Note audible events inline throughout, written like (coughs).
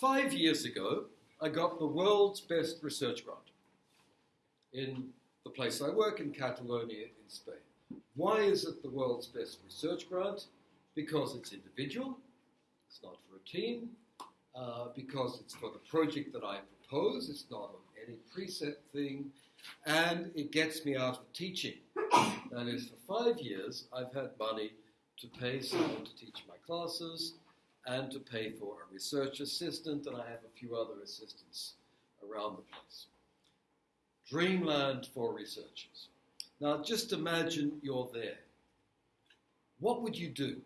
Five years ago, I got the world's best research grant in the place I work in Catalonia in Spain. Why is it the world's best research grant? Because it's individual, it's not for a team, uh, because it's for the project that I propose, it's not on any preset thing, and it gets me out of teaching. That is, for five years, I've had money to pay someone to teach my classes and to pay for a research assistant, and I have a few other assistants around the place. Dreamland for researchers. Now, just imagine you're there. What would you do?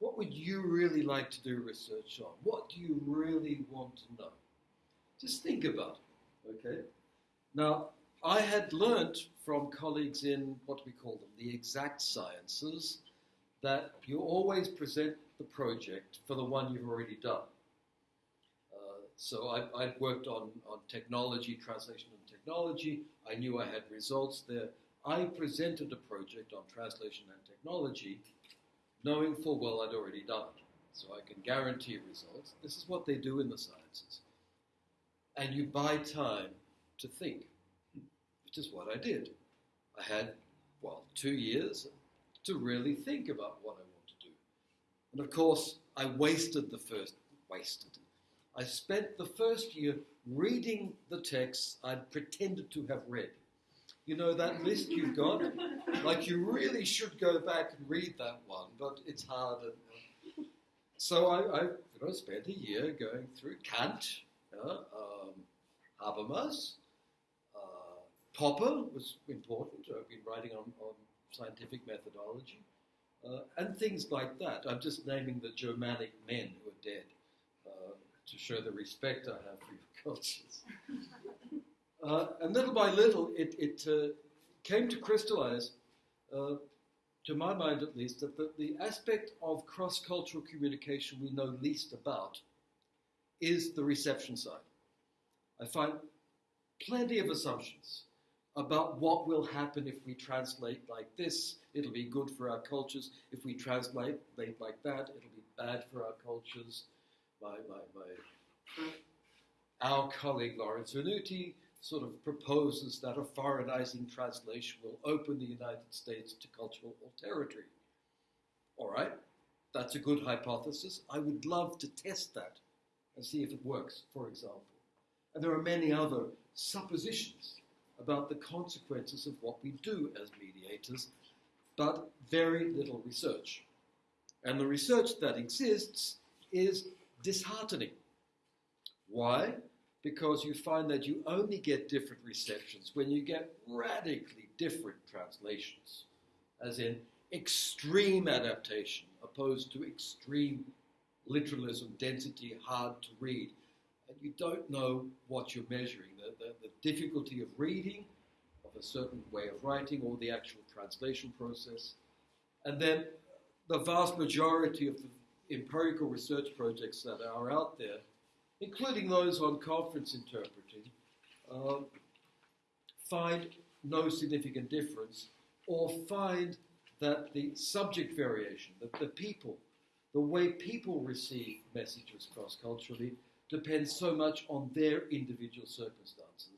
What would you really like to do research on? What do you really want to know? Just think about it, okay? Now, I had learnt from colleagues in what we call them the exact sciences that you always present the project for the one you've already done. Uh, so I, I worked on, on technology, translation and technology. I knew I had results there. I presented a project on translation and technology, knowing full well I'd already done it. So I can guarantee results. This is what they do in the sciences. And you buy time to think, which is what I did. I had, well, two years to really think about what I. And of course, I wasted the first, wasted. I spent the first year reading the texts I'd pretended to have read. You know that list you've got? Like you really should go back and read that one, but it's hard. And, so I, I you know, spent a year going through Kant, uh, um, Habermas, uh, Popper was important. I've been writing on, on scientific methodology, uh, and things like that. I'm just naming the Germanic men who are dead uh, to show the respect I have for your (laughs) cultures. Uh, and little by little, it, it uh, came to crystallize, uh, to my mind at least, that the, the aspect of cross cultural communication we know least about is the reception side. I find plenty of assumptions about what will happen if we translate like this. It'll be good for our cultures. If we translate like that, it'll be bad for our cultures. My, my, my, our colleague Lawrence Venuti sort of proposes that a foreignizing translation will open the United States to cultural alterity. All right, that's a good hypothesis. I would love to test that and see if it works, for example. And there are many other suppositions about the consequences of what we do as mediators, but very little research. And the research that exists is disheartening. Why? Because you find that you only get different receptions when you get radically different translations, as in extreme adaptation opposed to extreme literalism, density, hard to read. And you don't know what you're measuring the, the, the difficulty of reading, a certain way of writing, or the actual translation process. And then the vast majority of the empirical research projects that are out there, including those on conference interpreting, uh, find no significant difference or find that the subject variation, that the people, the way people receive messages cross culturally, depends so much on their individual circumstances.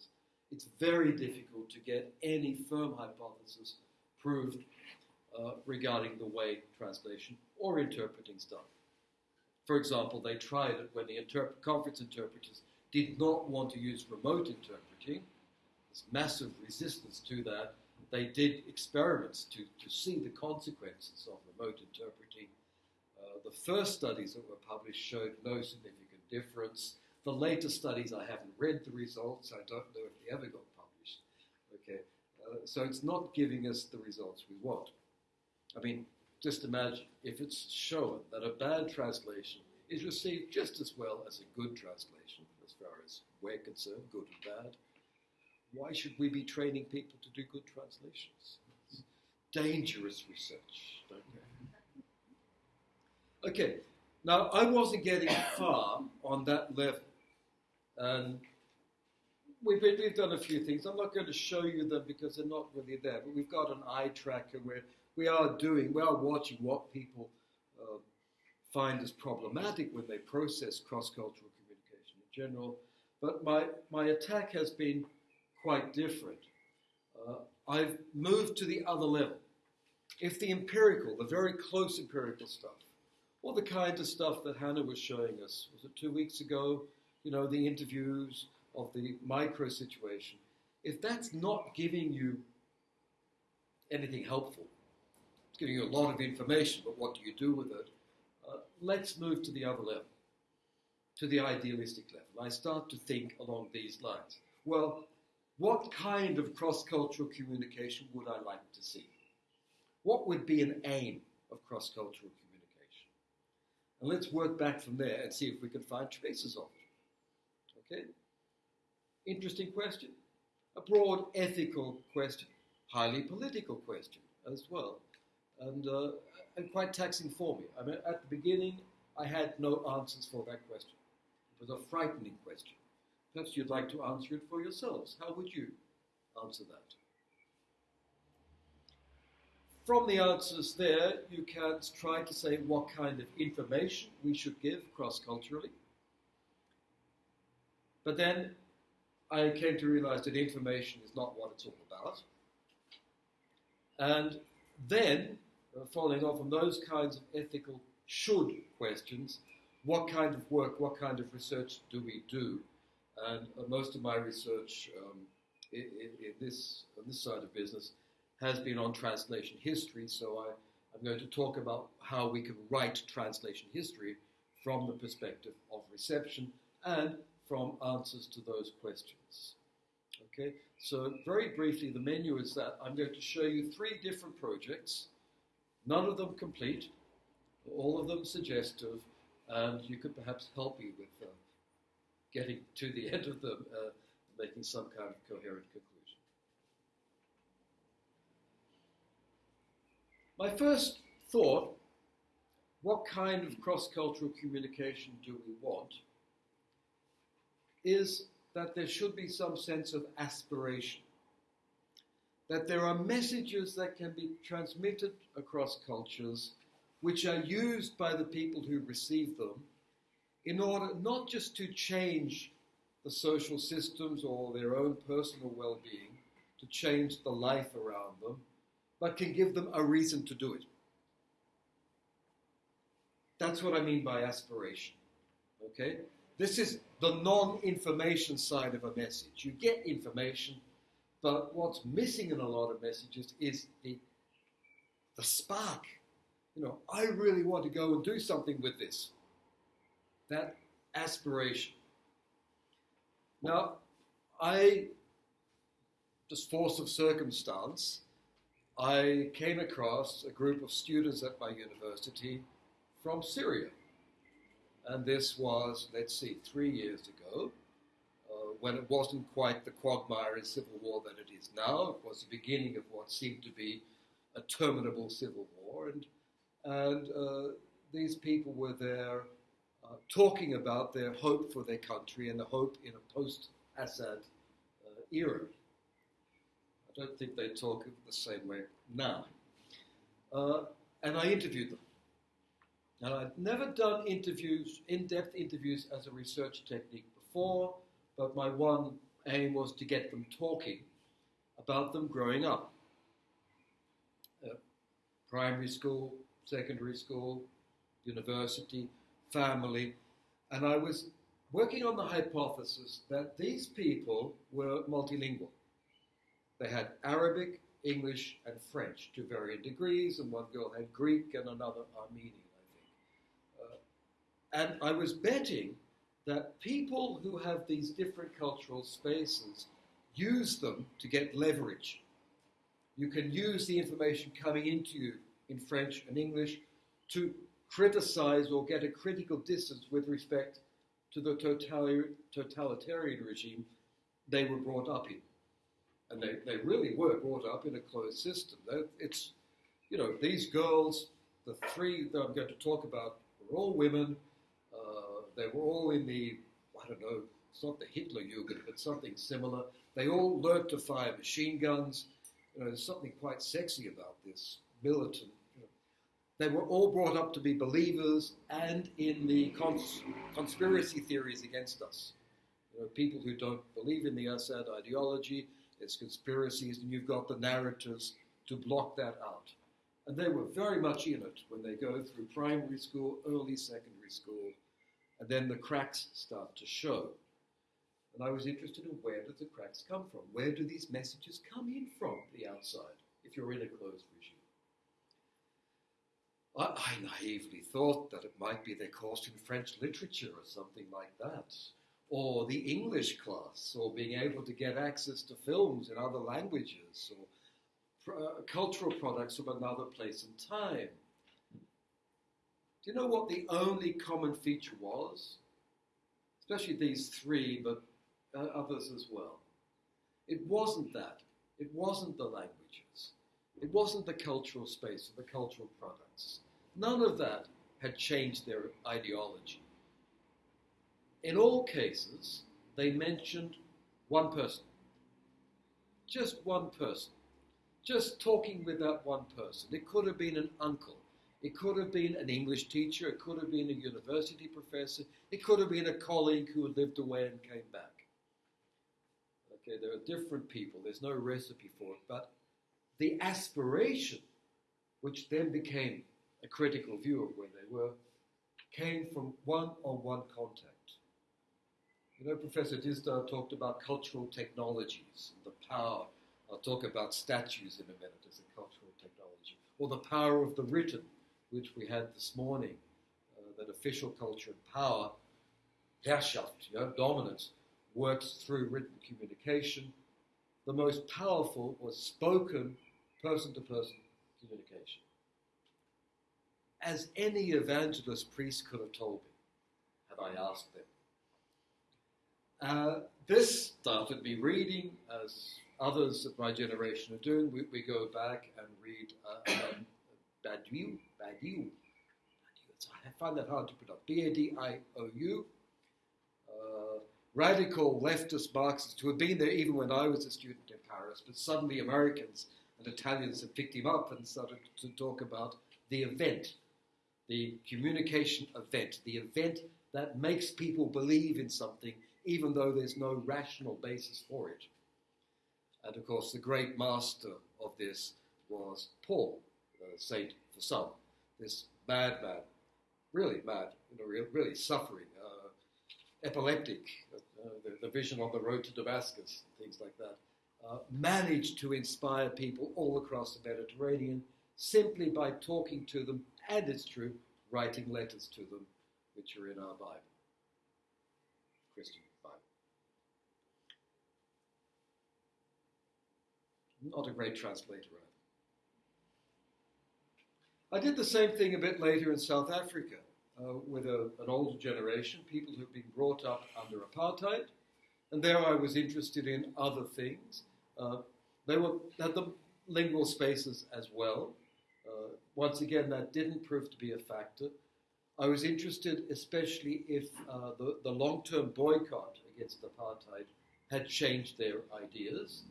It's very difficult to get any firm hypothesis proved uh, regarding the way translation or interpreting is done. For example, they tried it when the interp- conference interpreters did not want to use remote interpreting. There's massive resistance to that. They did experiments to, to see the consequences of remote interpreting. Uh, the first studies that were published showed no significant difference. The latest studies, I haven't read the results. I don't know if they ever got published. Okay, uh, so it's not giving us the results we want. I mean, just imagine if it's shown that a bad translation is received just as well as a good translation, as far as we're concerned, good and bad. Why should we be training people to do good translations? It's dangerous research, they? Okay, now, I wasn't getting far on that level. And we've, we've done a few things. I'm not going to show you them because they're not really there, but we've got an eye tracker where we are doing, we are watching what people uh, find as problematic when they process cross-cultural communication in general. But my, my attack has been quite different. Uh, I've moved to the other level. If the empirical, the very close empirical stuff, or the kind of stuff that Hannah was showing us, was it two weeks ago? You know, the interviews of the micro situation. If that's not giving you anything helpful, it's giving you a lot of information, but what do you do with it? Uh, let's move to the other level, to the idealistic level. I start to think along these lines. Well, what kind of cross cultural communication would I like to see? What would be an aim of cross cultural communication? And let's work back from there and see if we can find traces of it. Okay? Interesting question. A broad ethical question, highly political question as well, and, uh, and quite taxing for me. I mean, at the beginning, I had no answers for that question. It was a frightening question. Perhaps you'd like to answer it for yourselves. How would you answer that? From the answers there, you can try to say what kind of information we should give cross culturally. But then I came to realize that information is not what it's all about. And then, uh, following on from those kinds of ethical should questions, what kind of work, what kind of research do we do and uh, most of my research um, in, in, this, on this side of business has been on translation history. So I, I'm going to talk about how we can write translation history from the perspective of reception and from answers to those questions. Okay, so very briefly, the menu is that I'm going to show you three different projects, none of them complete, all of them suggestive, and you could perhaps help me with uh, getting to the (laughs) end of them, uh, making some kind of coherent conclusion. My first thought what kind of cross cultural communication do we want? Is that there should be some sense of aspiration. That there are messages that can be transmitted across cultures which are used by the people who receive them in order not just to change the social systems or their own personal well being, to change the life around them, but can give them a reason to do it. That's what I mean by aspiration. Okay? This is the non information side of a message. You get information, but what's missing in a lot of messages is the, the spark. You know, I really want to go and do something with this that aspiration. Now, I, just force of circumstance, I came across a group of students at my university from Syria. And this was, let's see, three years ago, uh, when it wasn't quite the quagmire and civil war that it is now. It was the beginning of what seemed to be a terminable civil war. And, and uh, these people were there uh, talking about their hope for their country and the hope in a post Assad uh, era. I don't think they talk the same way now. Uh, and I interviewed them. And I'd never done interviews, in depth interviews, as a research technique before, but my one aim was to get them talking about them growing up. Uh, primary school, secondary school, university, family, and I was working on the hypothesis that these people were multilingual. They had Arabic, English, and French to varying degrees, and one girl had Greek and another Armenian, and I was betting that people who have these different cultural spaces use them to get leverage. You can use the information coming into you in French and English to criticize or get a critical distance with respect to the totalitarian regime they were brought up in. And they, they really were brought up in a closed system. It's, you know, these girls, the three that I'm going to talk about, were all women. Uh, they were all in the, I don't know, it's not the Hitler Jugend, but something similar. They all learned to fire machine guns. You know, there's something quite sexy about this militant They were all brought up to be believers and in the cons- conspiracy theories against us. You know, people who don't believe in the Assad ideology, it's conspiracies, and you've got the narratives to block that out. And they were very much in it when they go through primary school, early secondary school, and then the cracks start to show. And I was interested in where do the cracks come from? Where do these messages come in from the outside if you're in a closed regime? I, I naively thought that it might be their course in French literature or something like that, or the English class, or being able to get access to films in other languages, or uh, cultural products from another place and time. You know what the only common feature was? Especially these three, but uh, others as well. It wasn't that. It wasn't the languages. It wasn't the cultural space or the cultural products. None of that had changed their ideology. In all cases, they mentioned one person. Just one person just talking with that one person. It could have been an uncle. It could have been an English teacher. It could have been a university professor. It could have been a colleague who had lived away and came back. Okay, there are different people. There's no recipe for it. But the aspiration, which then became a critical view of where they were, came from one on one contact. You know, Professor Disdale talked about cultural technologies, and the power I'll talk about statues in a minute as a cultural technology, or the power of the written, which we had this morning, uh, that official culture and power, Herrschaft, you know, dominance, works through written communication. The most powerful was spoken person to person communication. As any evangelist priest could have told me, had I asked them. Uh, this started me reading as others of my generation are doing. We, we go back and read uh, um, Badiou, I find that hard to pronounce. B-A-D-I-O-U. Uh, radical leftist Marxists who had been there even when I was a student in Paris, but suddenly Americans and Italians had picked him up and started to talk about the event, the communication event, the event that makes people believe in something even though there's no rational basis for it. And of course, the great master of this was Paul, uh, saint for some, this mad man, really mad, you know, really suffering, uh, epileptic, uh, the, the, vision on the road to Damascus, things like that, uh, managed to inspire people all across the Mediterranean simply by talking to them, and it's true, writing letters to them, which are in our Bible, Christian. Bible. Not a great translator I did the same thing a bit later in South Africa uh, with a, an older generation, people who've been brought up under apartheid, and there I was interested in other things. Uh, they were had the lingual spaces as well. Uh, once again, that didn't prove to be a factor. I was interested, especially if uh, the, the long term boycott against apartheid had changed their ideas.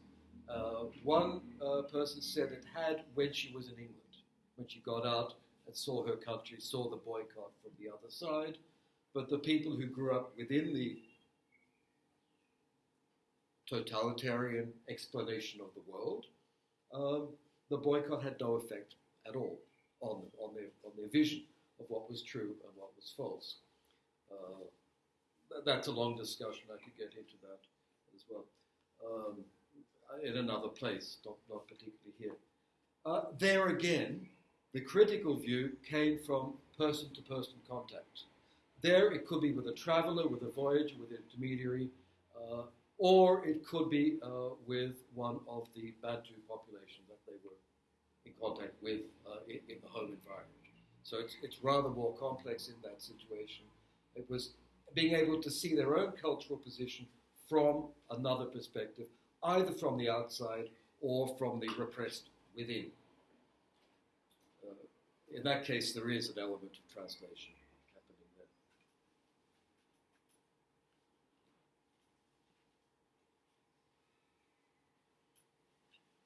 Uh, one uh, person said it had when she was in England, when she got out and saw her country, saw the boycott from the other side. But the people who grew up within the totalitarian explanation of the world, um, the boycott had no effect at all on, on, their, on their vision of what was true and what was false. Uh, that's a long discussion. I could get into that as well. Um, in another place, not, not particularly here. Uh, there again, the critical view came from person to person contact. There, it could be with a traveler, with a voyager, with an intermediary, uh, or it could be uh, with one of the Bantu population that they were in contact with uh, in, in, the home environment. So it's, it's rather more complex in that situation. It was being able to see their own cultural position from another perspective, either from the outside or from the repressed within. In that case, there is an element of translation happening there.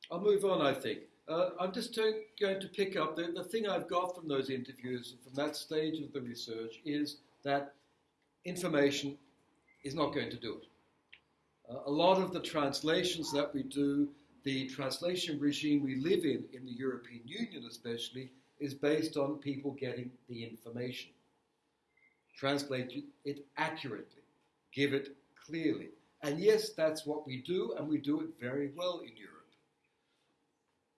I'll move on, I think. uh, I'm just going to pick up the, the thing I've got from those interviews, from that stage of the research, is that information is not going to do it. Uh, a lot of the translations that we do, the translation regime we live in, in the European Union especially, is based on people getting the information. Translate it accurately, give it clearly. And yes, that's what we do, and we do it very well in Europe.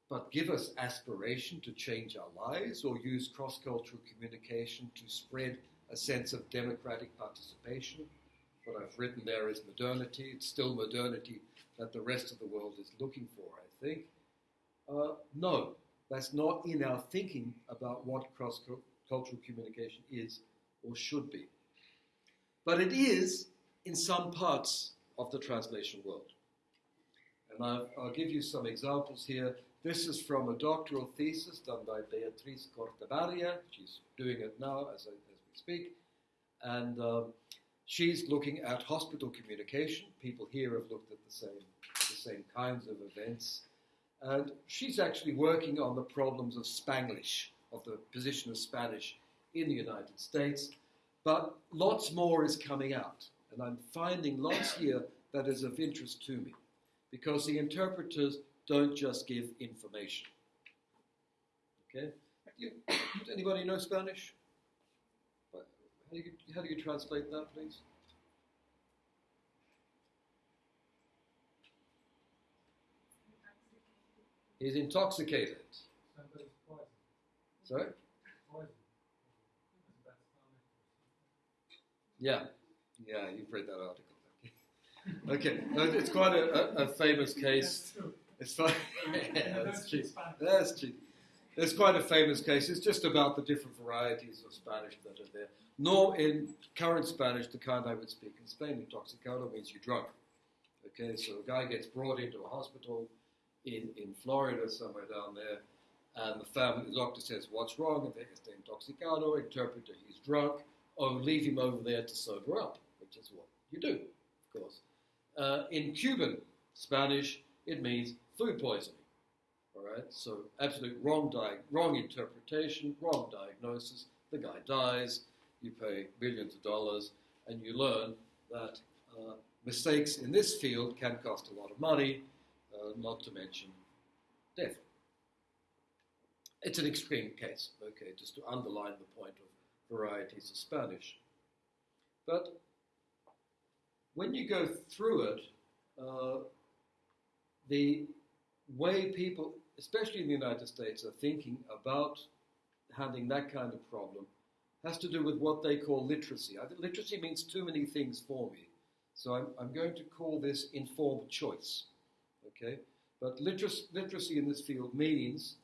But give us aspiration to change our lives or use cross cultural communication to spread a sense of democratic participation. What I've written there is modernity. It's still modernity that the rest of the world is looking for, I think. Uh, no, that's not in our thinking about what cross cultural communication is or should be. But it is in some parts of the translation world. And I'll, I'll give you some examples here. This is from a doctoral thesis done by Beatriz Cortabarria. She's doing it now as, I, as we speak. And um, she's looking at hospital communication. People here have looked at the same, the same kinds of events. And she's actually working on the problems of Spanglish, of the position of Spanish in the United States. But lots more is coming out. And I'm finding lots here that is of interest to me because the interpreters don't just give information. Okay? (coughs) Anybody know Spanish? How do, you, how do you translate that, please? He's intoxicated. Sorry? Yeah. Yeah, you've read that article. Okay, okay. it's quite a, a, a famous case. It's fine. (laughs) yeah, that's true. That's true. It's quite a famous case. It's just about the different varieties of Spanish that are there. Nor in current Spanish, the kind I would speak in Spain, intoxicado means you're drunk. Okay, so a guy gets brought into a hospital in, in Florida, somewhere down there, and the family, the doctor says, What's wrong? And they say, intoxicado, interpreter, he's drunk. Oh, leave him over there to sober up which is what you do, of course. Uh, in Cuban Spanish, it means food poisoning. All right, so absolute wrong, di- wrong interpretation, wrong diagnosis. The guy dies. You pay billions of dollars, and you learn that uh, mistakes in this field can cost a lot of money, not to mention death. It's an extreme case, okay, just to underline the point of varieties of Spanish. But when you go through it, uh, the way people, especially in the United States, are thinking about handling that kind of problem has to do with what they call literacy. I think literacy means too many things for me. So I'm, I'm going to call this informed choice. Okay? But literacy, in this field means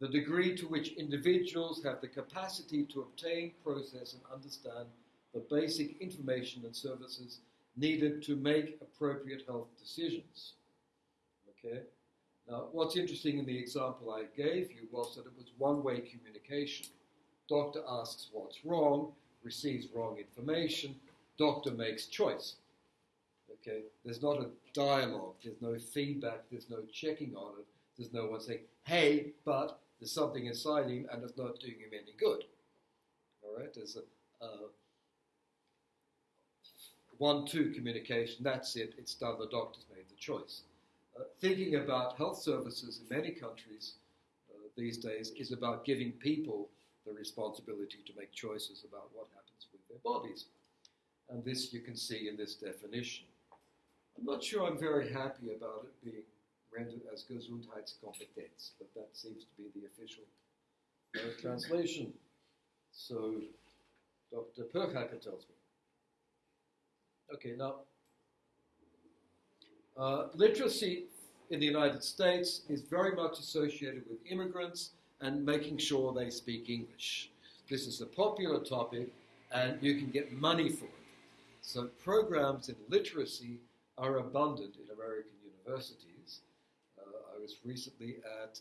the degree to which individuals have the capacity to obtain, process, and understand the basic information and services needed to make appropriate health decisions. Okay? Now, what's interesting in the example I gave you was that it was one way communication. Doctor asks what's wrong, receives wrong information, doctor makes choice. Okay? There's not a dialogue, there's no feedback, there's no checking on it, there's no one saying, hey, but there's something inside him and it's not doing him any good. All right? There's a, uh, one two communication, that's it, it's done, the doctor's made the choice. Uh, thinking about health services in many countries uh, these days is about giving people the responsibility to make choices about what happens with their bodies. And this you can see in this definition. I'm not sure I'm very happy about it being rendered as Gesundheitskompetenz, but that seems to be the official uh, translation. So Dr. Pöchhacker tells me. Okay, now, uh, literacy in the United States is very much associated with immigrants and making sure they speak English. This is a popular topic, and you can get money for it. So, programs in literacy are abundant in American universities. Uh, I was recently at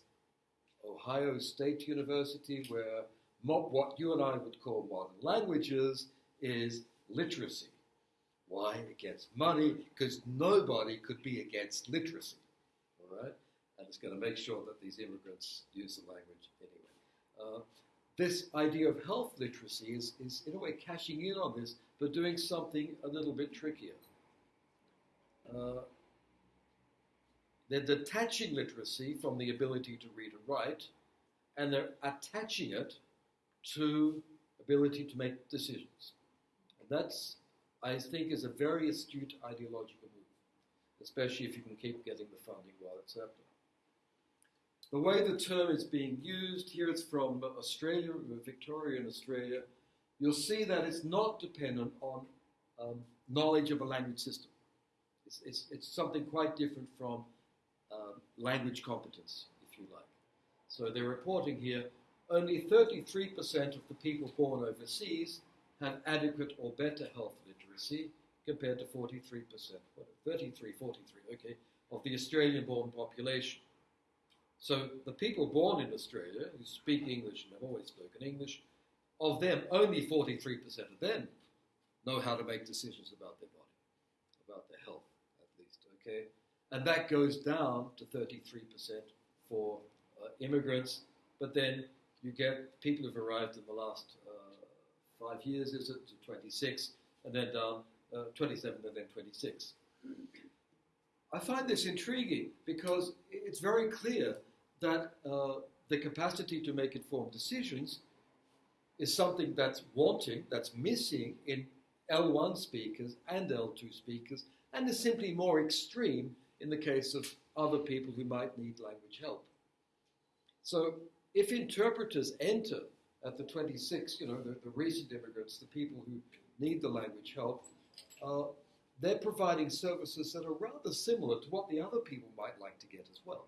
Ohio State University, where what you and I would call modern languages is literacy. Why? Against money, because nobody could be against literacy. All right? and it's going to make sure that these immigrants use the language anyway. Uh, this idea of health literacy is, is, in a way, cashing in on this, but doing something a little bit trickier. Uh, they're detaching literacy from the ability to read and write, and they're attaching it to ability to make decisions. And that's, I think, is a very astute ideological move, especially if you can keep getting the funding while it's happening. The way the term is being used, here it's from Australia, Victoria in Australia, you'll see that it's not dependent on um, knowledge of a language system. It's, it's, it's something quite different from um, language competence, if you like. So they're reporting here only 33% of the people born overseas have adequate or better health literacy compared to 43%, 33, 43, okay, of the Australian born population. So the people born in Australia who speak English and have always spoken English, of them, only 43% of them know how to make decisions about their body, about their health, at least, okay? And that goes down to 33% for uh, immigrants, but then you get people who've arrived in the last uh, five years, is it, to 26, and then down uh, 27 and then 26. I find this intriguing because it's very clear that uh, the capacity to make informed decisions is something that's wanting, that's missing in L1 speakers and L2 speakers, and is simply more extreme in the case of other people who might need language help. So if interpreters enter at the 26, you know, the, the recent immigrants, the people who need the language help, uh, they're providing services that are rather similar to what the other people might like to get as well.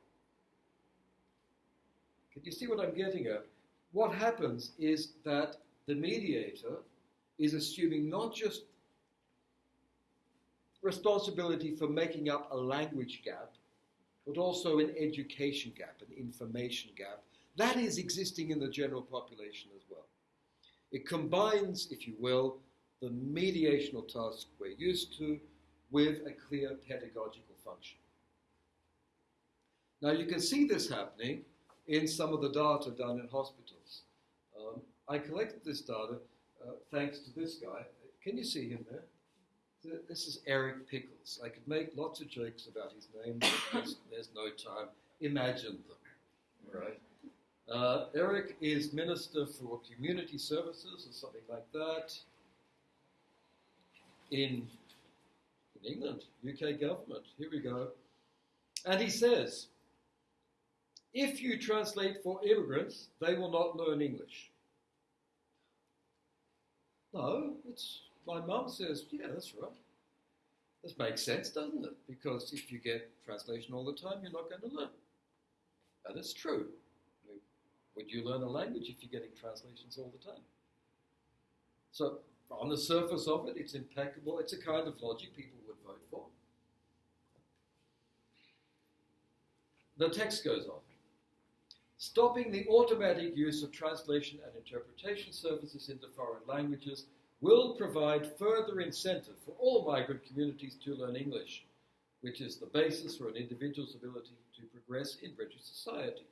Can you see what I'm getting at? What happens is that the mediator is assuming not just responsibility for making up a language gap, but also an education gap, an information gap. That is existing in the general population as well. It combines, if you will, the mediational task we're used to with a clear pedagogical function. Now you can see this happening in some of the data done in hospitals. Um, I collected this data uh, thanks to this guy. Can you see him there? This is Eric Pickles. I could make lots of jokes about his name, but there's, there's no time. Imagine them, right? Uh, Eric is Minister for Community Services or something like that in, in England, UK government. Here we go. And he says, if you translate for immigrants, they will not learn English. No, it's my mum says, yeah, that's right. This makes sense, doesn't it? Because if you get translation all the time, you're not going to learn. And it's true. Would you learn a language if you're getting translations all the time? So, on the surface of it, it's impeccable. It's a kind of logic people would vote for. The text goes on. Stopping the automatic use of translation and interpretation services into foreign languages will provide further incentive for all migrant communities to learn English, which is the basis for an individual's ability to progress in British society.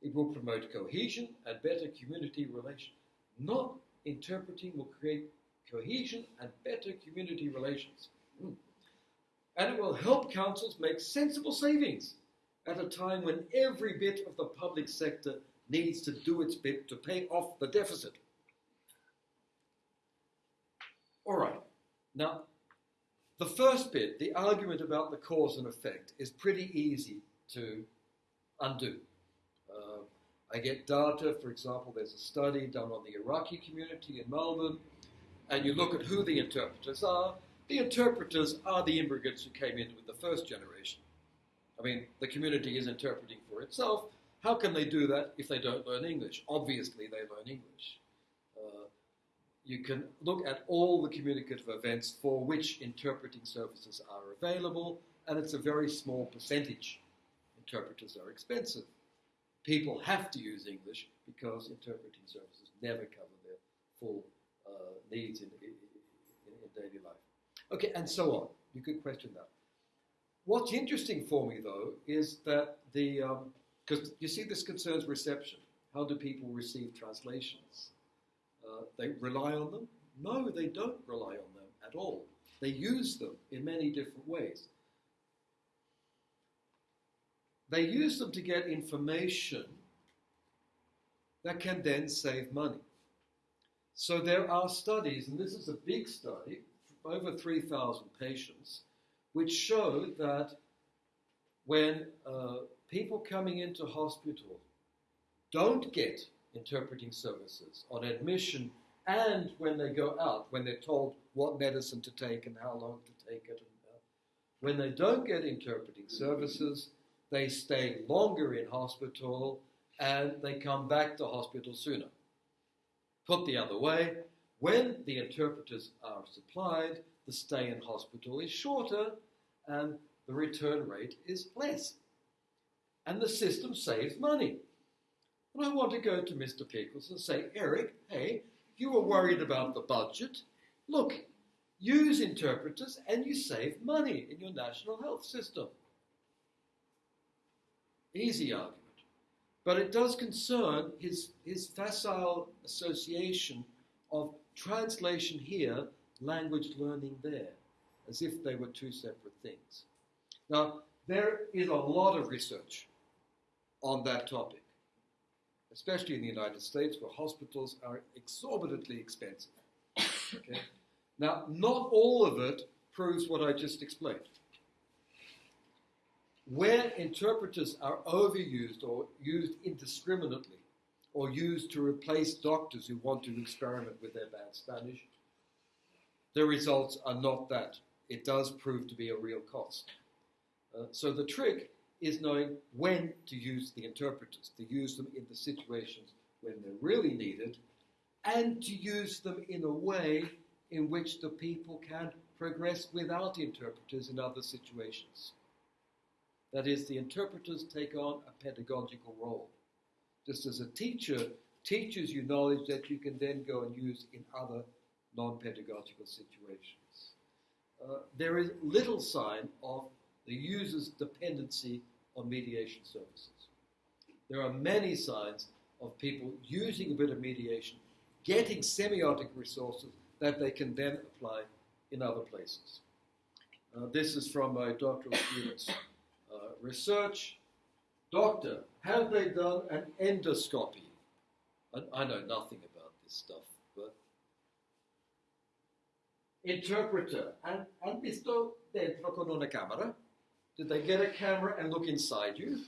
It will promote cohesion and better community relations. Not interpreting will create cohesion and better community relations. Mm. And it will help councils make sensible savings at a time when every bit of the public sector needs to do its bit to pay off the deficit. All right. Now, the first bit, the argument about the cause and effect, is pretty easy to undo. Uh, I get data, for example, there's a study done on the Iraqi community in Melbourne, and you look at who the interpreters are. The interpreters are the immigrants who came in with the first generation. I mean, the community is interpreting for itself. How can they do that if they don't learn English? Obviously, they learn English you can look at all the communicative events for which interpreting services are available, and it's a very small percentage. Interpreters are expensive. People have to use English because interpreting services never cover their full uh, needs in, in, in daily life. Okay, and so on. You could question that. what's interesting for me, though, is that the because you see, this concerns reception. How do people receive translations? Uh, they rely on them? No, they don't rely on them at all. They use them in many different ways. They use them to get information that can then save money. So there are studies, and this is a big study, over 3,000 patients, which show that when uh, people coming into hospital don't get interpreting services on admission and when they go out, when they're told what medicine to take and how long to take it. Uh, when they don't get interpreting services, they stay longer in hospital and they come back to hospital sooner. Put the other way, when the interpreters are supplied, the stay in hospital is shorter and the return rate is less. And the system saves money. And I want to go to Mr. Pickles and say, Eric, hey, you were worried about the budget. Look, use interpreters and you save money in your national health system. Easy argument. But it does concern his, his facile association of translation here, language learning there, as if they were two separate things. Now, there is a lot of research on that topic especially in the United States, where hospitals are exorbitantly expensive. Okay? Now, not all of it proves what I just explained. Where interpreters are overused or used indiscriminately, or used to replace doctors who want to experiment with their bad Spanish, the results are not that. It does prove to be a real cost. Uh, so the trick is knowing when to use the interpreters, to use them in the situations when they're really needed, and to use them in a way in which the people can progress without interpreters in other situations. That is, the interpreters take on a pedagogical role. Just as a teacher teaches you knowledge that you can then go and use in other non pedagogical situations. Uh, there is little sign of the user's dependency on mediation services. There are many signs of people using a bit of mediation, getting semiotic resources that they can then apply in other places. Uh, this is from my doctoral students' uh, research. Doctor, have they done an endoscopy? I know nothing about this stuff, but interpreter, and, and visto dentro con una camera? Did they get a camera and look inside you?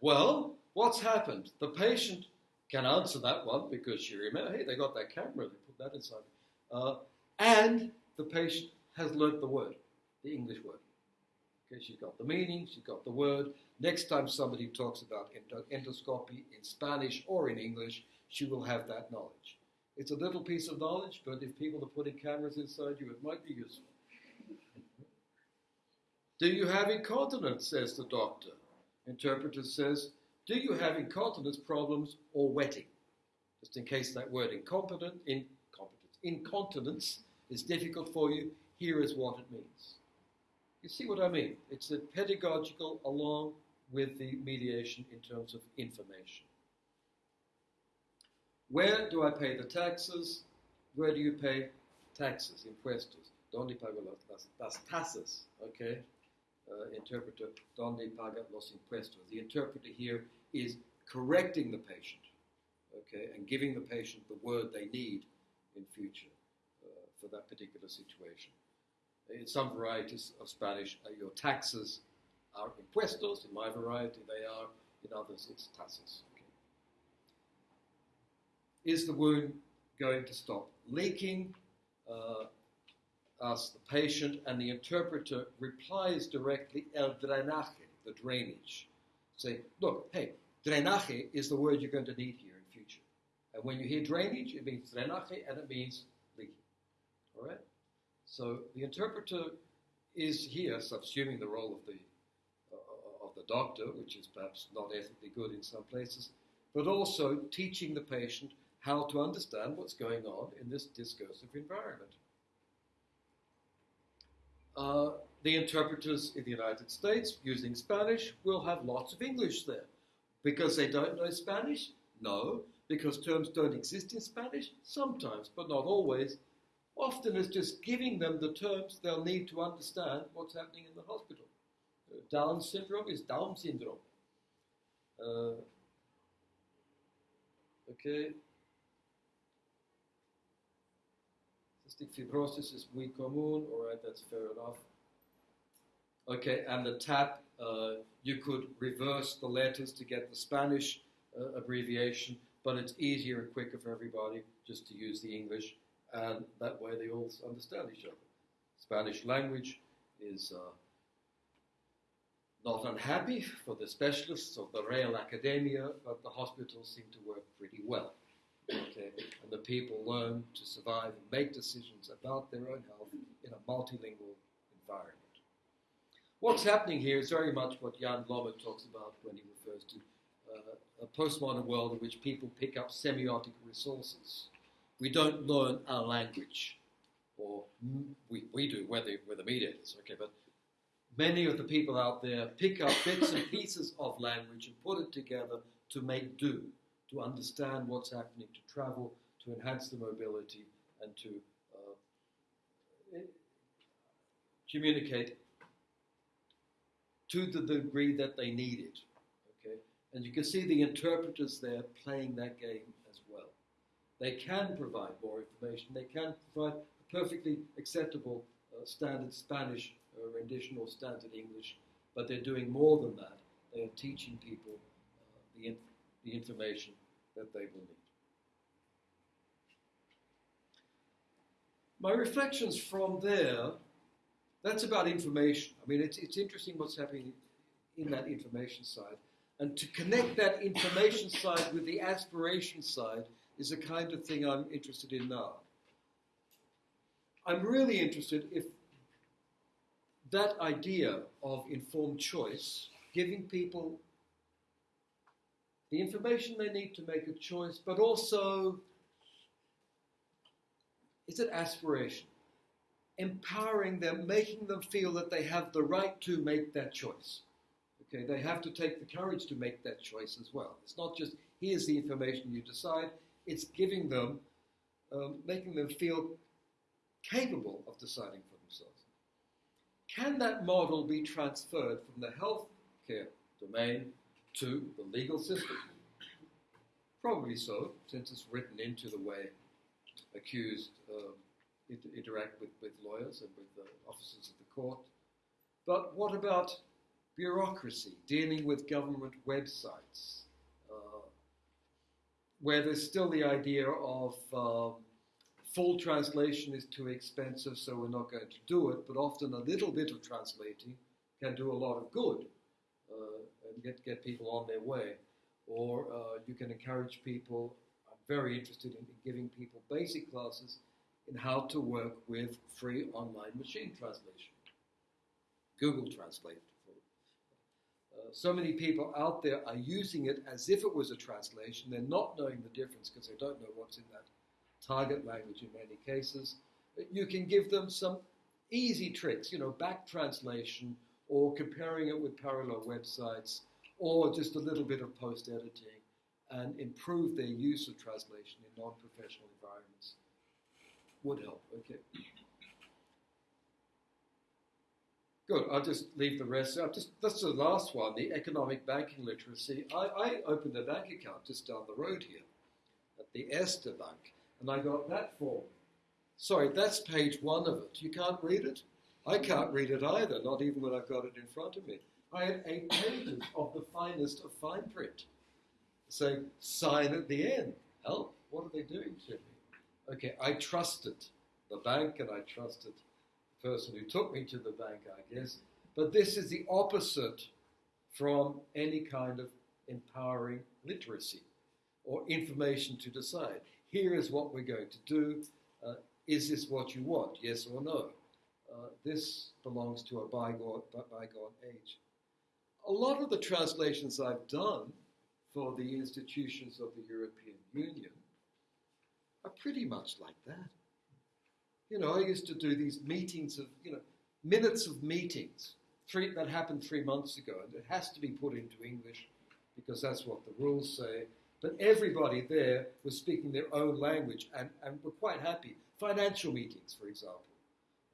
Well, what's happened? The patient can answer that one because she remember, hey, they got that camera, they put that inside. Uh, and the patient has learnt the word, the English word. Okay, she's got the meaning, she's got the word. Next time somebody talks about endoscopy in Spanish or in English, she will have that knowledge. It's a little piece of knowledge, but if people are putting cameras inside you, it might be useful. Do you have incontinence? says the doctor. Interpreter says, Do you have incontinence problems or wetting? Just in case that word incompetent, incompetence, incontinence is difficult for you, here is what it means. You see what I mean? It's a pedagogical along with the mediation in terms of information. Where do I pay the taxes? Where do you pay taxes, impuestos? ¿Dónde pago las, las tasas? Okay? Uh, interpreter, donde paga los impuestos. The interpreter here is correcting the patient, okay, and giving the patient the word they need in future uh, for that particular situation. In some varieties of Spanish, uh, your taxes are impuestos. In my variety, they are. In others, it's tasas. Okay. Is the wound going to stop leaking? Uh, asks the patient, and the interpreter replies directly, el drenaje, the drainage. Say, look, hey, drenaje is the word you're going to need here in future. And when you hear drainage, it means drenaje and it means leaking. All right? So the interpreter is here subsuming the role of the uh, of the doctor, which is perhaps not ethically good in some places, but also teaching the patient how to understand what's going on in this discursive environment. Uh, the interpreters in the United States using Spanish will have lots of English there. Because they don't know Spanish? No. Because terms don't exist in Spanish? Sometimes, but not always. Often it's just giving them the terms they'll need to understand what's happening in the hospital. Down syndrome is Down syndrome. Uh, okay. Cystic fibrosis is muy común. All right, that's fair enough. Okay, and the TAP, uh, you could reverse the letters to get the Spanish uh, abbreviation, but it's easier and quicker for everybody just to use the English, and that way they all understand each other. Spanish language is uh, not unhappy for the specialists of the Real Academia, but the hospitals seem to work pretty well. Okay, and the people learn to survive and make decisions about their own health in a multilingual environment. What's happening here is very much what Jan Blommaert talks about when he refers to uh, a postmodern world in which people pick up semiotic resources. We don't learn our language, or we, we do, whether we're the mediators, okay, but many of the people out there pick up bits and pieces of language and put it together to make do, to understand what's happening, to travel, to enhance the mobility, and to uh, communicate to the degree that they need it. Okay? And you can see the interpreters there playing that game as well. They can provide more information. They can provide a perfectly acceptable uh, standard Spanish uh, rendition or standard English, but they're doing more than that. They are teaching people uh, the, inf- the information that they will need. My reflections from there that's about information. I mean, it's, it's interesting what's happening in that information side. And to connect that information side with the aspiration side is the kind of thing I'm interested in now. I'm really interested if that idea of informed choice, giving people the information they need to make a choice, but also is it aspiration? empowering them, making them feel that they have the right to make that choice. Okay, they have to take the courage to make that choice as well. It's not just here's the information you decide. It's giving them, um, making them feel capable of deciding for themselves. Can that model be transferred from the healthcare domain to the legal system? Probably so, since it's written into the way accused. Um, inter- interact with, with lawyers and with the officers of the court. But what about bureaucracy, dealing with government websites, uh, where there's still the idea of um, full translation is too expensive, so we're not going to do it, but often a little bit of translating can do a lot of good uh, get, get people on their way. Or uh, you can encourage people. I'm very interested in, in giving people basic classes in how to work with free online machine translation. Google Translate. Uh, so many people out there are using it as if it was a translation. They're not knowing the difference because they don't know what's in that target language in many cases. You can give them some easy tricks, you know, back translation or comparing it with parallel websites or just a little bit of post editing and improve their use of translation in non professional environments would help. Okay. Good. I'll just leave the rest. I'll just that's the last one. The economic banking literacy. I, I opened a bank account just down the road here, at the Erste Bank, and I got that form. Sorry, that's page one of it. You can't read it. I can't read it either. Not even when I've got it in front of me. I had eight pages of the finest of fine print, saying sign at the end. Help! What are they doing to me? okay, I trusted the bank and I trusted the person who took me to the bank, I guess. But this is the opposite from any kind of empowering literacy or information to decide. Here is what we're going to do. Uh, is this what you want? Yes or no? Uh, this belongs to a bygone, bygone age. A lot of the translations I've done for the institutions of the European Union are pretty much like that. You know, I used to do these meetings of, you know, minutes of meetings three, that happened three months ago, and it has to be put into English because that's what the rules say. But everybody there was speaking their own language and, and were quite happy. Financial meetings, for example,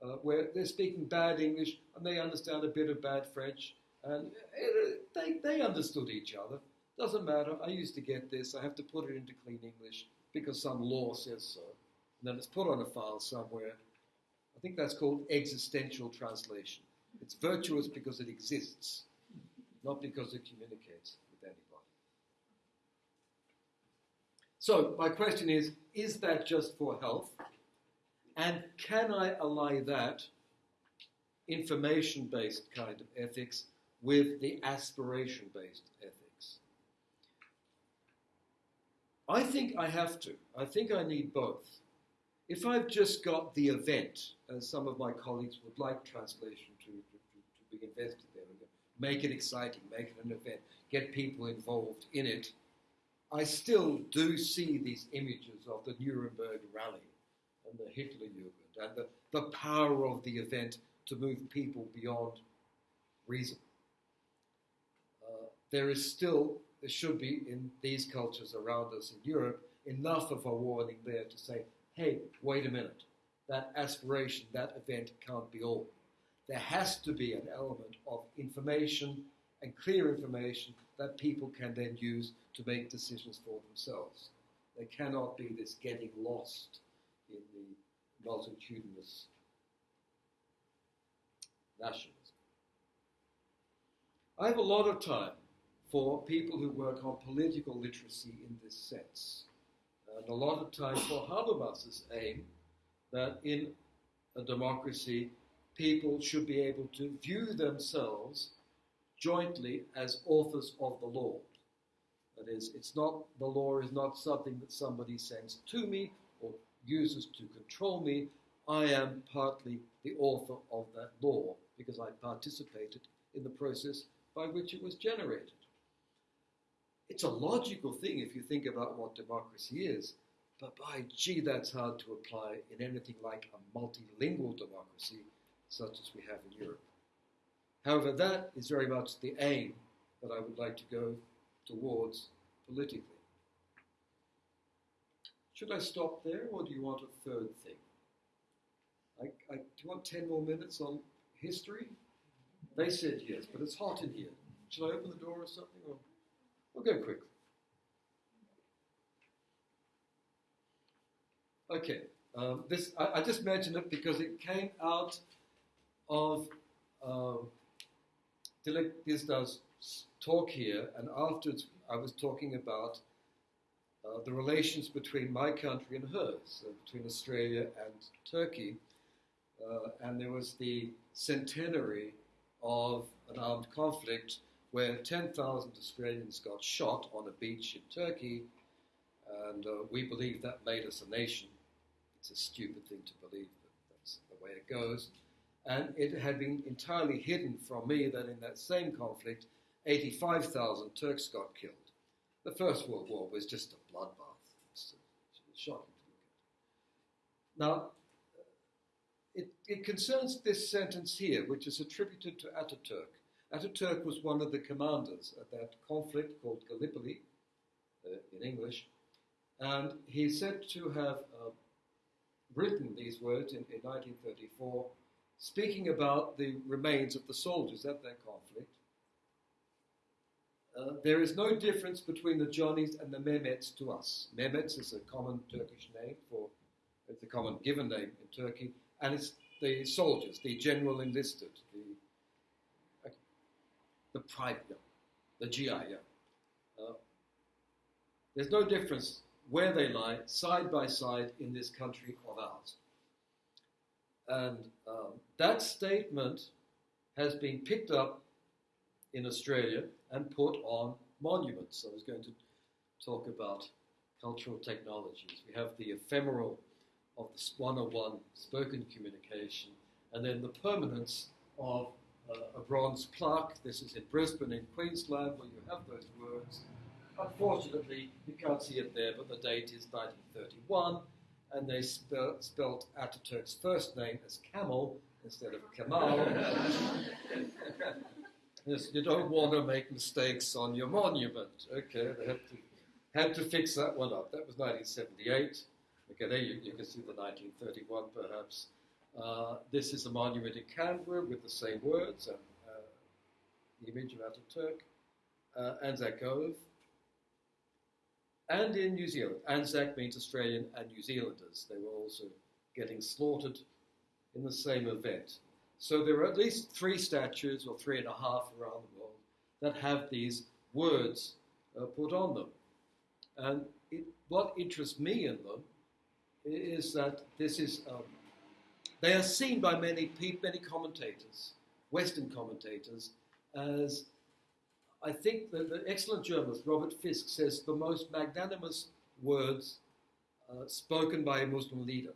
uh, where they're speaking bad English and they understand a bit of bad French, and it, they, they understood each other. Doesn't matter. I used to get this. I have to put it into clean English because some law says so. And then it's put on a file somewhere. I think that's called existential translation. It's virtuous because it exists, not because it communicates with anybody. So, my question is is that just for health? And can I ally that information based kind of ethics with the aspiration based ethics? I think I have to. I think I need both. If I've just got the event, as some of my colleagues would like translation to, to, to, be invested there, make it exciting, make it an event, get people involved in it, I still do see these images of the Nuremberg rally and the Hitlerjugend and the, the power of the event to move people beyond reason. Uh, there is still, there should be in these cultures around us in Europe, enough of a warning there to say, hey, wait a minute, that aspiration, that event can't be all. There has to be an element of information and clear information that people can then use to make decisions for themselves. There cannot be this getting lost in the multitudinous nationalism. I have a lot of time for people who work on political literacy in this sense. And a lot of time for Habermas's aim that in a democracy, people should be able to view themselves jointly as authors of the law. That is, it's not the law is not something that somebody sends to me uses to control me. I am partly the author of that law because I participated in the process by which it was generated. It's a logical thing if you think about what democracy is, but by gee, that's hard to apply in anything like a multilingual democracy such as we have in Europe. However, that is very much the aim that I would like to go towards politically. Should I stop there, or do you want a third thing? I, I, do you want 10 more minutes on history? They said yes, but it's hot in here. Should I open the door or something? Or? We'll go quickly. Okay, um, this I, I, just mentioned it because it came out of um, Dilek Dizdar's talk here, and afterwards I was talking about uh, the relations between my country and hers, uh, between Australia and Turkey, uh, and there was the centenary of an armed conflict where 10,000 Australians got shot on a beach in Turkey, and uh, we believe that made us a nation. It's a stupid thing to believe, but that's the way it goes. And it had been entirely hidden from me that in that same conflict, 85,000 Turks got killed. The First World War was just a bloodbath. It's, shocking to look at. Now, it, it concerns this sentence here, which is attributed to Ataturk. Ataturk was one of the commanders at that conflict called Gallipoli uh, in English, and he's said to have uh, written these words in, in 1934, speaking about the remains of the soldiers at that conflict. Uh, there is no difference between the Johnnies and the Mehmets to us. Mehmets is a common Turkish name for, it's a common given name in Turkey, and it's the soldiers, the general enlisted, the the private, the GI. Uh, there's no difference where they lie, side by side, in this country of ours. And um, that statement has been picked up in Australia and put on monuments. I was going to talk about cultural technologies. We have the ephemeral of the 101 spoken communication, and then the permanence of uh, a bronze plaque. This is in Brisbane, in Queensland, where you have those words. Unfortunately, you can't see it there, but the date is 1931, and they spell, spelt Ataturk's first name as Camel instead of Kemal. (laughs) (laughs) yes, you don't want to make mistakes on your monument. Okay, they had to, had to fix that one up. That was 1978. Okay, there you, you can see the 1931 perhaps. Uh, this is a monument in Canberra with the same words and uh, the image of Ataturk, uh, Anzac Cove. And in New Zealand, Anzac means Australian and New Zealanders. They were also getting slaughtered in the same event. So there are at least three statues, or three and a half around the world, that have these words uh, put on them. And it, what interests me in them is that this is, um, they are seen by many many commentators, Western commentators, as I think that the excellent journalist Robert Fisk says the most magnanimous words uh, spoken by a Muslim leader.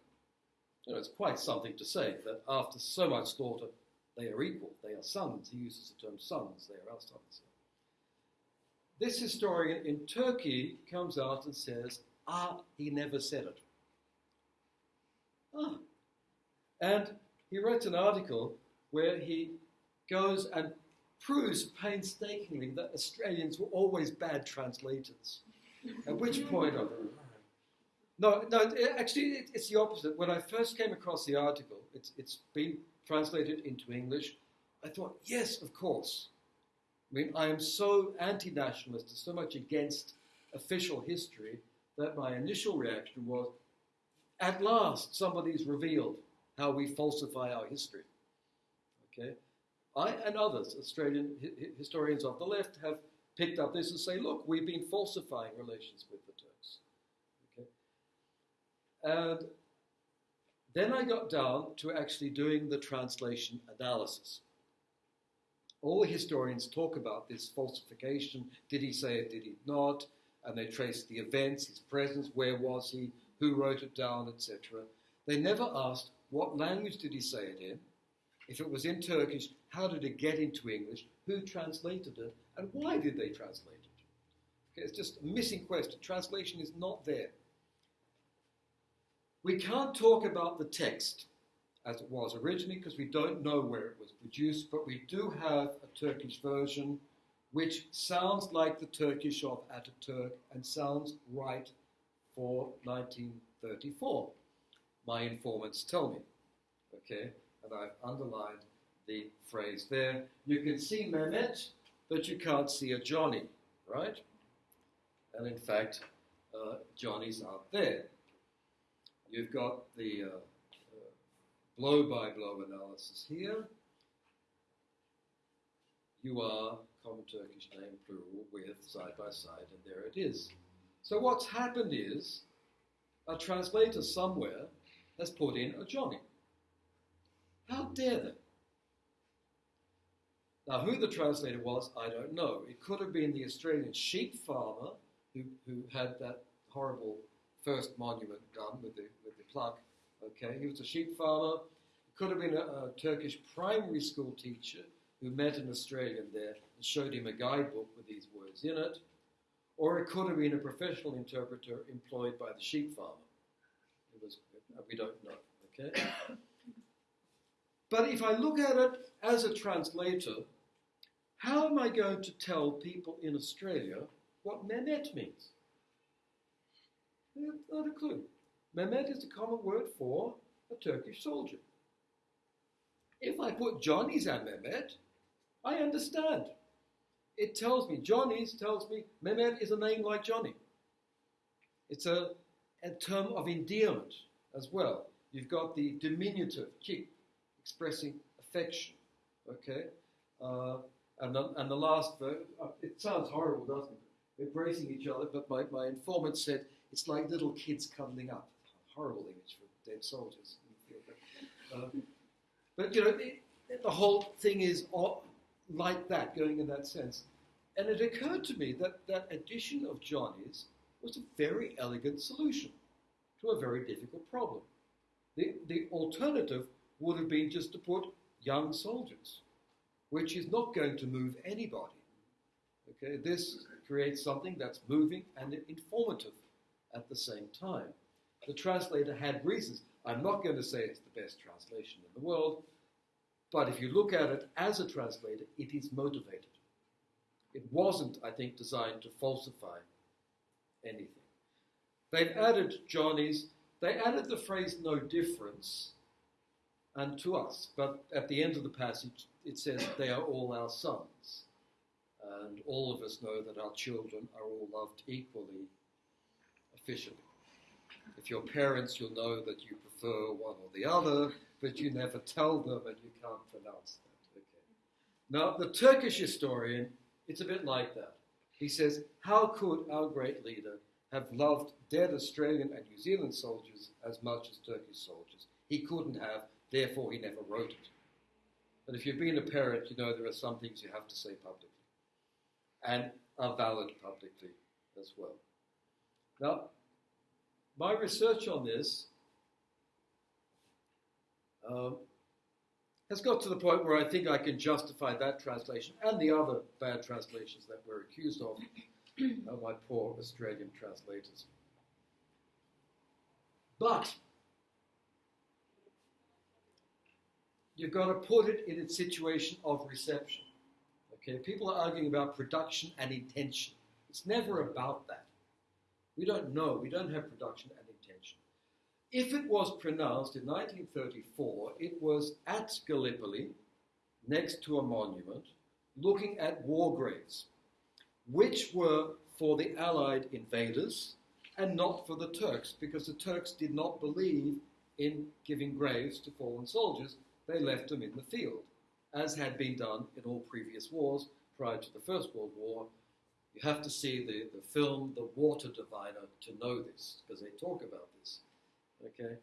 You know, it's quite something to say that after so much slaughter, they are equal. They are sons. He uses the term sons. They are our sons. This historian in Turkey comes out and says, ah, he never said it. Ah. And he wrote an article where he goes and proves painstakingly that Australians were always bad translators. At which point, No, no, actually, it's the opposite. When I first came across the article, it's, it's been translated into English. I thought, yes, of course. I mean, I am so anti nationalist, so much against official history, that my initial reaction was, at last, somebody's revealed how we falsify our history. Okay? I and others, Australian hi- historians of the left, have picked up this and say, look, we've been falsifying relations with? And then I got down to actually doing the translation analysis. All historians talk about this falsification. Did he say it? Did he not? And they trace the events, his presence, where was he, who wrote it down, etc. They never asked what language did he say it in. If it was in Turkish, how did it get into English? Who translated it? And why did they translate it? Okay, it's just a missing question. Translation is not there. We can't talk about the text as it was originally because we don't know where it was produced, but we do have a Turkish version which sounds like the Turkish of Ataturk and sounds right for 1934. My informants tell me. Okay, and I've underlined the phrase there. You can see Mehmet, but you can't see a Johnny, right? And in fact, uh, Johnny's out there. You've got the uh, blow by blow analysis here. You are common Turkish name plural with side by side, and there it is. So what's happened is a translator somewhere has put in a Johnny. How dare they? Now, who the translator was, I don't know. It could have been the Australian sheep farmer who, who had that horrible first monument done with the, with the pluck. Okay, he was a sheep farmer. It could have been a, a Turkish primary school teacher who met an Australian there and showed him a guidebook with these words in it. Or it could have been a professional interpreter employed by the sheep farmer. It was, we don't know. Okay. But if I look at it as a translator, how am I going to tell people in Australia what Mehmet means? Not a clue. Mehmet is the common word for a Turkish soldier. If I put Johnny's and Mehmet, I understand. It tells me, Johnny's tells me Mehmet is a name like Johnny. It's a, a term of endearment as well. You've got the diminutive, chik, expressing affection. Okay? Uh, and, the, and the last verse, uh, it sounds horrible, doesn't it? Embracing each other, but my, my informant said it's like little kids cuddling up. Horrible image for dead soldiers. Uh, but, you know, the whole thing is like that, going in that sense. And it occurred to me that that addition of Johnny's was a very elegant solution to a very difficult problem. The, the alternative would have been just to put young soldiers, which is not going to move anybody. Okay, this creates something that's moving and informative at the same time. The translator had reasons. I'm not going to say it's the best translation in the world, but if you look at it as a translator, it is motivated. It wasn't, I think, designed to falsify anything. They've added Johnny's, they added the phrase no difference and to us, but at the end of the passage it says they are all our sons. And all of us know that our children are all loved equally officially. If you're parents, you'll know that you prefer one or the other, but you never tell them and you can't pronounce that. Okay. Now, the Turkish historian, it's a bit like that. He says, How could our great leader have loved dead Australian and New Zealand soldiers as much as Turkish soldiers? He couldn't have, therefore, he never wrote it. But if you've been a parent, you know there are some things you have to say publicly and are valid publicly as well. Now, my research on this um, has got to the point where I think I can justify that translation and the other bad translations that we're accused of, (clears throat) uh, my poor Australian translators. But you've got to put it in its situation of reception. Okay, people are arguing about production and intention. It's never about that. We don't know. We don't have production and intention. If it was pronounced in 1934, it was at Gallipoli, next to a monument, looking at war graves, which were for the Allied invaders and not for the Turks, because the Turks did not believe in giving graves to fallen soldiers. They left them in the field as had been done in all previous wars prior to the First World War. You have to see the, the film The Water Diviner to know this, because they talk about this. Okay?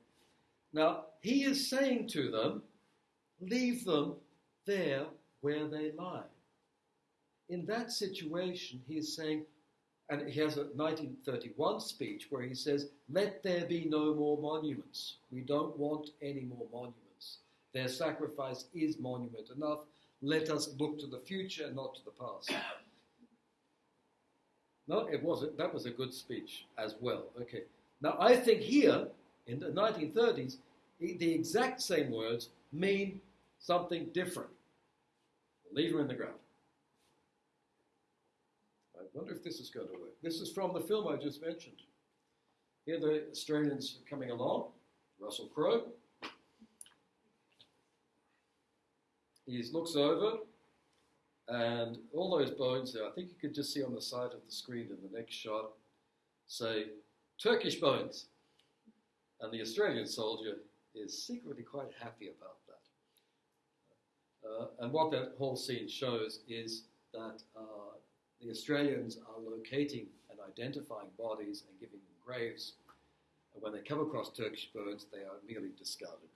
Now, he is saying to them, leave them there where they lie. In that situation, he is saying, and he has a 1931 speech where he says, Let there be no more monuments. We don't want any more monuments. Their sacrifice is monument enough. Let us look to the future, not to the past. No, it wasn't. That was a good speech as well. Okay. Now, I think here, in the 1930s, the exact same words mean something different. Leave her in the ground. I wonder if this is going to work. This is from the film I just mentioned. Here the Australians coming along, Russell Crowe, he looks over, and all those bones there, I think you could just see on the side of the screen in the next shot, say Turkish bones. And the Australian soldier is secretly quite happy about that. Uh, and what that whole scene shows is that uh, the Australians are locating and identifying bodies and giving them graves. And when they come across Turkish bones, they are merely discarded.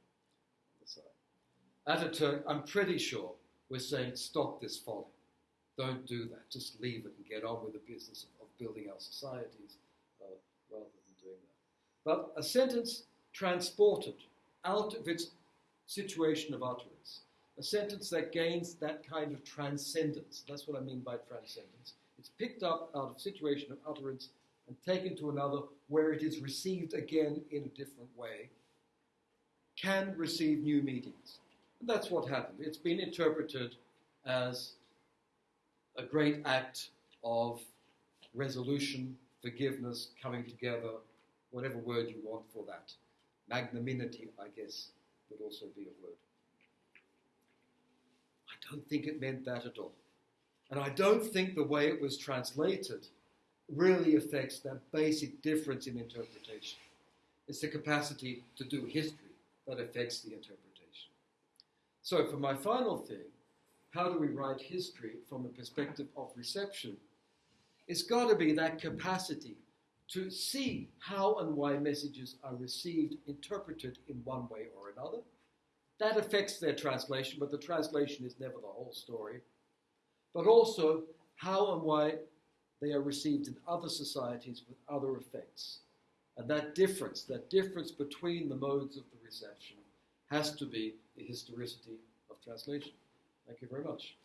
Ataturk, I'm pretty sure, was saying, stop this folly. Don't do that. Just leave it and get on with the business of building our societies uh, rather than doing that. But a sentence transported out of its situation of utterance, a sentence that gains that kind of transcendence. That's what I mean by transcendence. It's picked up out of situation of utterance and taken to another where it is received again in a different way, can receive new meanings. That's what happened. It's been interpreted as a great act of resolution, forgiveness, coming together, whatever word you want for that. Magnanimity, I guess, would also be a word. I don't think it meant that at all. And I don't think the way it was translated really affects that basic difference in interpretation. It's the capacity to do history that affects the interpretation. So, for my final thing, how do we write history from the perspective of reception? It's got to be that capacity to see how and why messages are received, interpreted in one way or another. That affects their translation, but the translation is never the whole story. But also how and why they are received in other societies with other effects. And that difference, that difference between the modes of the reception, has to be the historicity of translation. Thank you very much.